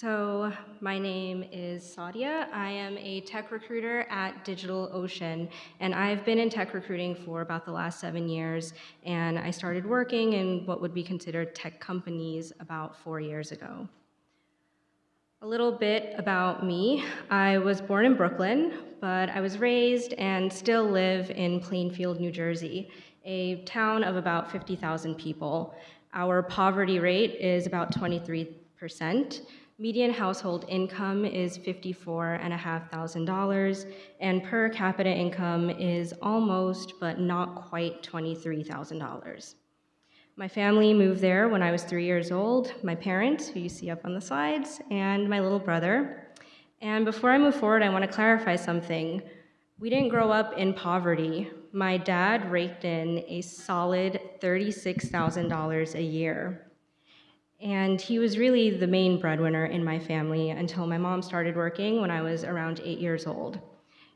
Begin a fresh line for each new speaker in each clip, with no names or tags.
So my name is Sadia. I am a tech recruiter at DigitalOcean, and I've been in tech recruiting for about the last seven years, and I started working in what would be considered tech companies about four years ago. A little bit about me. I was born in Brooklyn, but I was raised and still live in Plainfield, New Jersey, a town of about 50,000 people. Our poverty rate is about 23%. Median household income is $54,500, and per capita income is almost, but not quite, $23,000. My family moved there when I was three years old, my parents, who you see up on the slides, and my little brother. And before I move forward, I want to clarify something. We didn't grow up in poverty. My dad raked in a solid $36,000 a year. And he was really the main breadwinner in my family until my mom started working when I was around eight years old.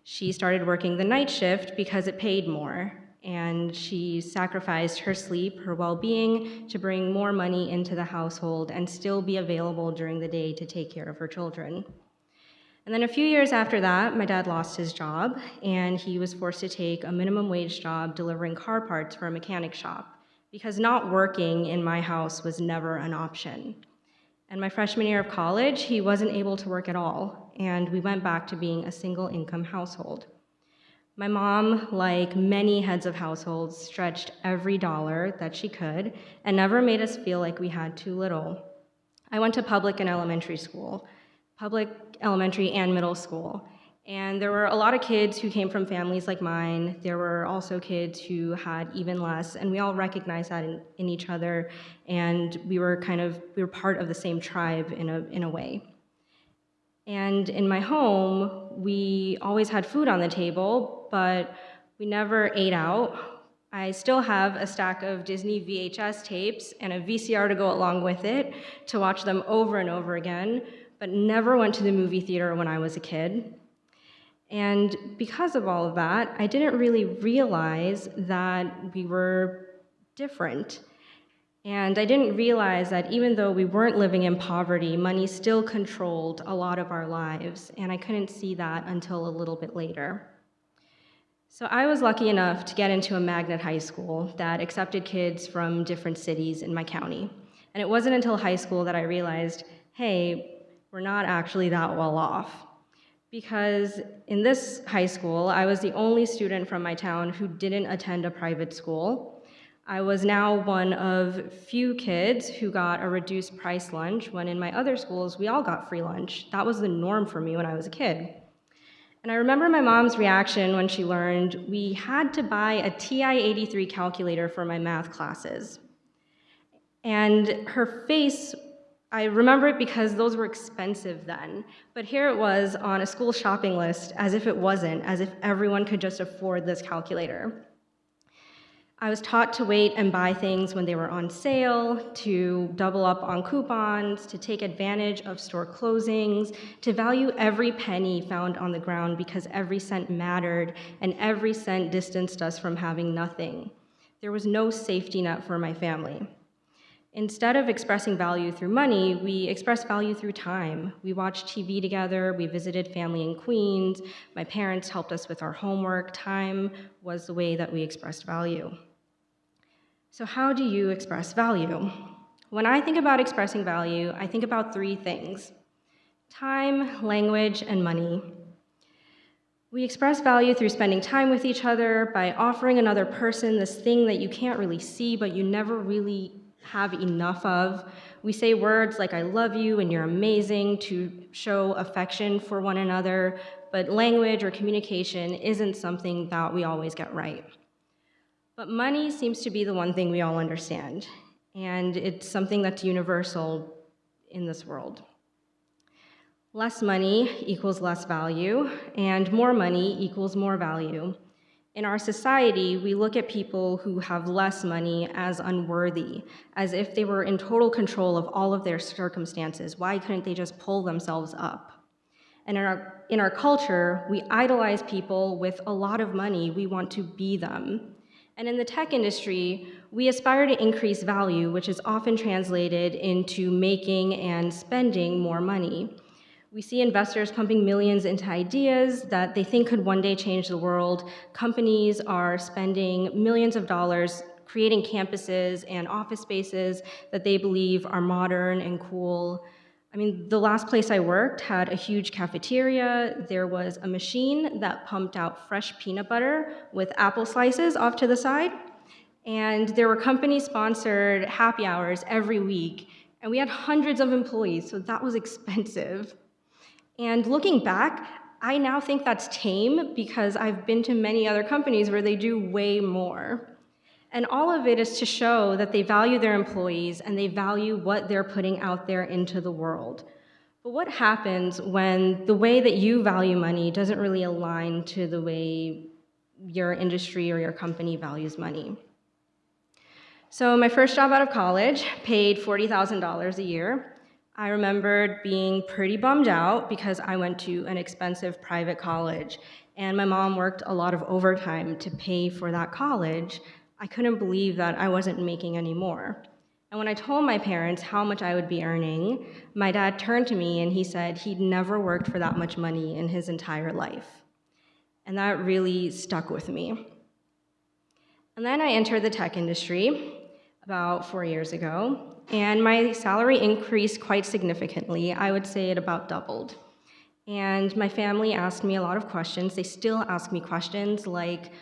She started working the night shift because it paid more, and she sacrificed her sleep, her well being, to bring more money into the household and still be available during the day to take care of her children. And then a few years after that, my dad lost his job, and he was forced to take a minimum wage job delivering car parts for a mechanic shop because not working in my house was never an option. And my freshman year of college, he wasn't able to work at all, and we went back to being a single income household. My mom, like many heads of households, stretched every dollar that she could and never made us feel like we had too little. I went to public and elementary school, public elementary and middle school, and there were a lot of kids who came from families like mine. There were also kids who had even less, and we all recognized that in, in each other, and we were kind of, we were part of the same tribe in a, in a way. And in my home, we always had food on the table, but we never ate out. I still have a stack of Disney VHS tapes and a VCR to go along with it to watch them over and over again, but never went to the movie theater when I was a kid. And because of all of that, I didn't really realize that we were different. And I didn't realize that even though we weren't living in poverty, money still controlled a lot of our lives. And I couldn't see that until a little bit later. So I was lucky enough to get into a magnet high school that accepted kids from different cities in my county. And it wasn't until high school that I realized, hey, we're not actually that well off because in this high school, I was the only student from my town who didn't attend a private school. I was now one of few kids who got a reduced price lunch when in my other schools, we all got free lunch. That was the norm for me when I was a kid. And I remember my mom's reaction when she learned we had to buy a TI-83 calculator for my math classes. And her face I remember it because those were expensive then, but here it was on a school shopping list as if it wasn't, as if everyone could just afford this calculator. I was taught to wait and buy things when they were on sale, to double up on coupons, to take advantage of store closings, to value every penny found on the ground because every cent mattered and every cent distanced us from having nothing. There was no safety net for my family. Instead of expressing value through money, we express value through time. We watched TV together, we visited family in Queens, my parents helped us with our homework. Time was the way that we expressed value. So how do you express value? When I think about expressing value, I think about three things. Time, language, and money. We express value through spending time with each other, by offering another person this thing that you can't really see, but you never really have enough of. We say words like I love you and you're amazing to show affection for one another, but language or communication isn't something that we always get right. But money seems to be the one thing we all understand, and it's something that's universal in this world. Less money equals less value, and more money equals more value. In our society, we look at people who have less money as unworthy, as if they were in total control of all of their circumstances. Why couldn't they just pull themselves up? And in our, in our culture, we idolize people with a lot of money. We want to be them. And in the tech industry, we aspire to increase value, which is often translated into making and spending more money. We see investors pumping millions into ideas that they think could one day change the world. Companies are spending millions of dollars creating campuses and office spaces that they believe are modern and cool. I mean, the last place I worked had a huge cafeteria. There was a machine that pumped out fresh peanut butter with apple slices off to the side. And there were company sponsored happy hours every week. And we had hundreds of employees, so that was expensive. And looking back, I now think that's tame because I've been to many other companies where they do way more. And all of it is to show that they value their employees and they value what they're putting out there into the world. But what happens when the way that you value money doesn't really align to the way your industry or your company values money? So my first job out of college paid $40,000 a year. I remembered being pretty bummed out because I went to an expensive private college and my mom worked a lot of overtime to pay for that college I couldn't believe that I wasn't making any more. And when I told my parents how much I would be earning, my dad turned to me and he said he'd never worked for that much money in his entire life. And that really stuck with me. And then I entered the tech industry about four years ago, and my salary increased quite significantly. I would say it about doubled. And my family asked me a lot of questions. They still ask me questions like,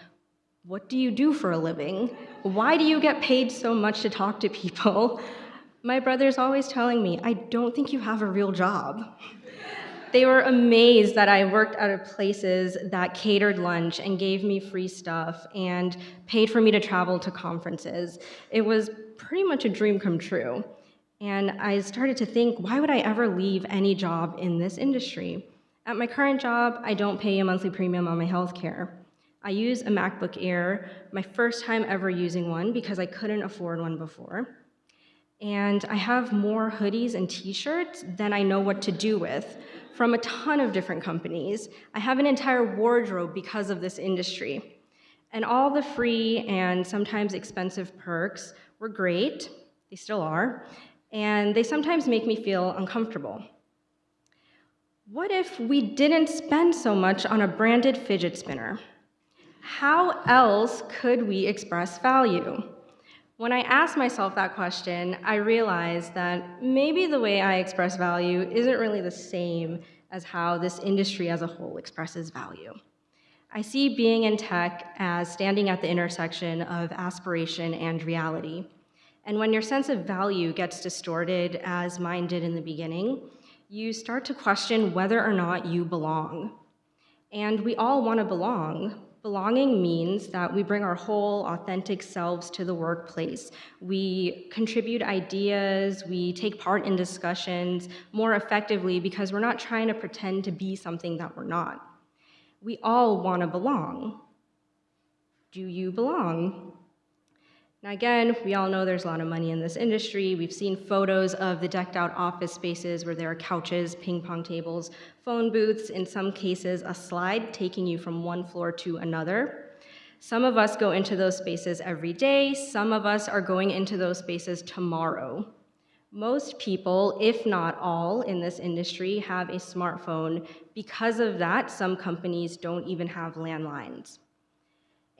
what do you do for a living? Why do you get paid so much to talk to people? My brother's always telling me, I don't think you have a real job. They were amazed that I worked at places that catered lunch and gave me free stuff and paid for me to travel to conferences. It was pretty much a dream come true. And I started to think, why would I ever leave any job in this industry? At my current job, I don't pay a monthly premium on my health care. I use a MacBook Air, my first time ever using one because I couldn't afford one before. And I have more hoodies and t-shirts than I know what to do with from a ton of different companies. I have an entire wardrobe because of this industry. And all the free and sometimes expensive perks were great, they still are, and they sometimes make me feel uncomfortable. What if we didn't spend so much on a branded fidget spinner? how else could we express value? When I asked myself that question, I realized that maybe the way I express value isn't really the same as how this industry as a whole expresses value. I see being in tech as standing at the intersection of aspiration and reality. And when your sense of value gets distorted, as mine did in the beginning, you start to question whether or not you belong. And we all want to belong, Belonging means that we bring our whole authentic selves to the workplace. We contribute ideas, we take part in discussions more effectively because we're not trying to pretend to be something that we're not. We all want to belong. Do you belong? Now again, we all know there's a lot of money in this industry. We've seen photos of the decked out office spaces where there are couches, ping pong tables, phone booths, in some cases a slide taking you from one floor to another. Some of us go into those spaces every day. Some of us are going into those spaces tomorrow. Most people, if not all, in this industry have a smartphone. Because of that, some companies don't even have landlines.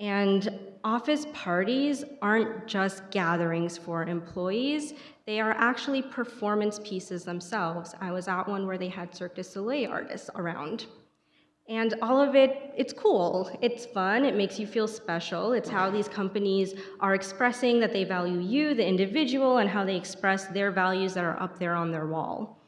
And office parties aren't just gatherings for employees, they are actually performance pieces themselves. I was at one where they had Cirque du Soleil artists around. And all of it, it's cool, it's fun, it makes you feel special. It's how these companies are expressing that they value you, the individual, and how they express their values that are up there on their wall.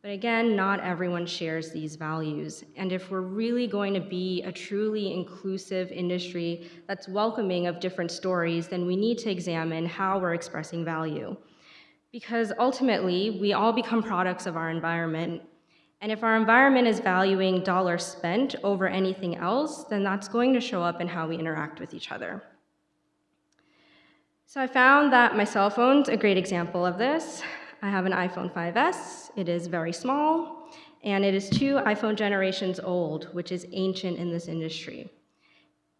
But again, not everyone shares these values. And if we're really going to be a truly inclusive industry that's welcoming of different stories, then we need to examine how we're expressing value. Because ultimately, we all become products of our environment. And if our environment is valuing dollars spent over anything else, then that's going to show up in how we interact with each other. So I found that my cell phone's a great example of this. I have an iPhone 5S. It is very small, and it is two iPhone generations old, which is ancient in this industry.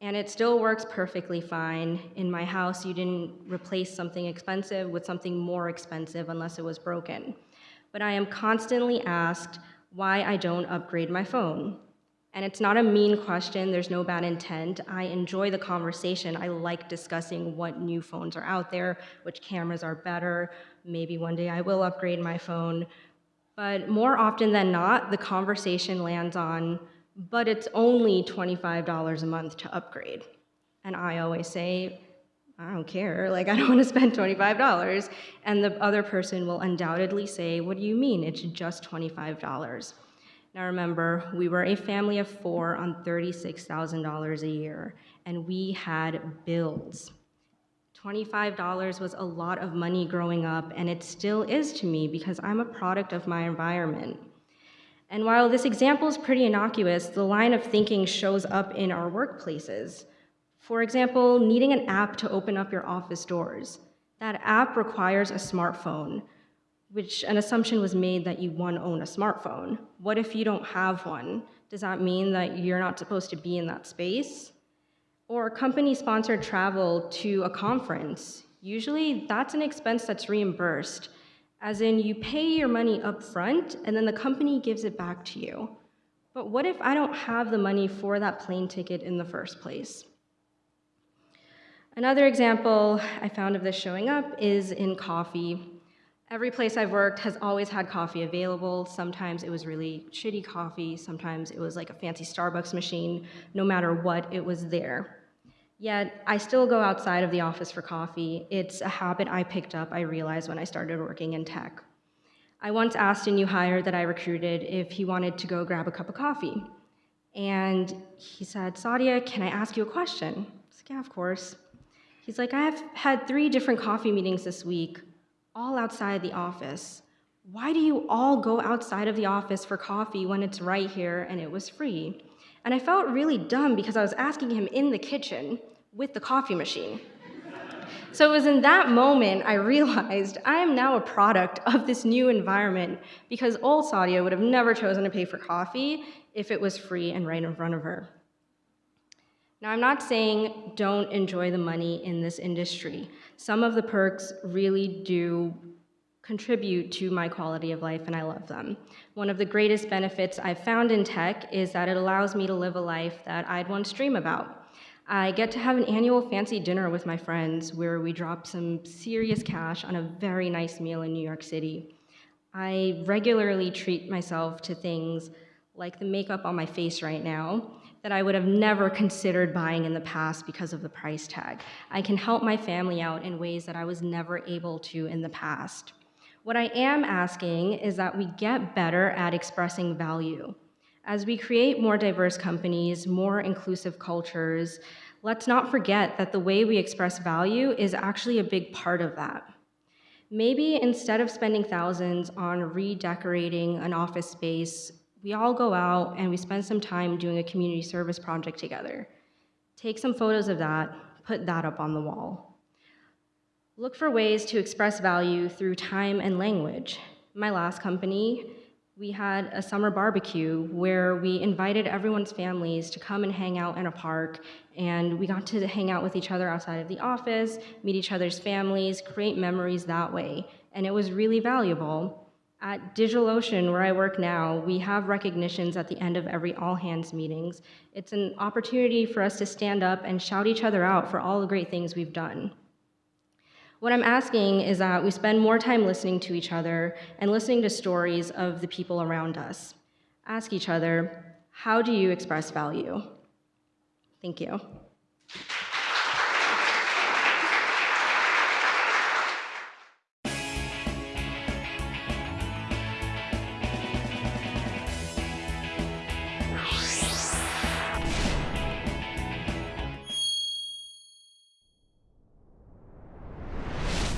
And it still works perfectly fine. In my house, you didn't replace something expensive with something more expensive unless it was broken. But I am constantly asked why I don't upgrade my phone. And it's not a mean question, there's no bad intent. I enjoy the conversation. I like discussing what new phones are out there, which cameras are better. Maybe one day I will upgrade my phone. But more often than not, the conversation lands on, but it's only $25 a month to upgrade. And I always say, I don't care, like I don't want to spend $25. And the other person will undoubtedly say, what do you mean? It's just $25. Now remember, we were a family of four on $36,000 a year, and we had bills. $25 was a lot of money growing up, and it still is to me because I'm a product of my environment. And while this example is pretty innocuous, the line of thinking shows up in our workplaces. For example, needing an app to open up your office doors. That app requires a smartphone, which an assumption was made that you, one, own a smartphone. What if you don't have one? Does that mean that you're not supposed to be in that space? Or company-sponsored travel to a conference. Usually that's an expense that's reimbursed, as in you pay your money up front and then the company gives it back to you. But what if I don't have the money for that plane ticket in the first place? Another example I found of this showing up is in coffee. Every place I've worked has always had coffee available. Sometimes it was really shitty coffee, sometimes it was like a fancy Starbucks machine. No matter what, it was there. Yet I still go outside of the office for coffee. It's a habit I picked up, I realized, when I started working in tech. I once asked a new hire that I recruited if he wanted to go grab a cup of coffee. And he said, Sadia, can I ask you a question? I was like, yeah, of course. He's like, I have had three different coffee meetings this week, all outside the office. Why do you all go outside of the office for coffee when it's right here and it was free? And I felt really dumb because I was asking him in the kitchen with the coffee machine. So it was in that moment I realized I am now a product of this new environment because old Sadia would have never chosen to pay for coffee if it was free and right in front of her. Now, I'm not saying don't enjoy the money in this industry. Some of the perks really do contribute to my quality of life and I love them. One of the greatest benefits I've found in tech is that it allows me to live a life that I'd once dream about. I get to have an annual fancy dinner with my friends where we drop some serious cash on a very nice meal in New York City. I regularly treat myself to things like the makeup on my face right now that I would have never considered buying in the past because of the price tag. I can help my family out in ways that I was never able to in the past. What I am asking is that we get better at expressing value. As we create more diverse companies, more inclusive cultures, let's not forget that the way we express value is actually a big part of that. Maybe instead of spending thousands on redecorating an office space, we all go out and we spend some time doing a community service project together. Take some photos of that, put that up on the wall. Look for ways to express value through time and language. My last company, we had a summer barbecue where we invited everyone's families to come and hang out in a park, and we got to hang out with each other outside of the office, meet each other's families, create memories that way, and it was really valuable. At DigitalOcean, where I work now, we have recognitions at the end of every all hands meetings. It's an opportunity for us to stand up and shout each other out for all the great things we've done. What I'm asking is that we spend more time listening to each other and listening to stories of the people around us. Ask each other, how do you express value? Thank you.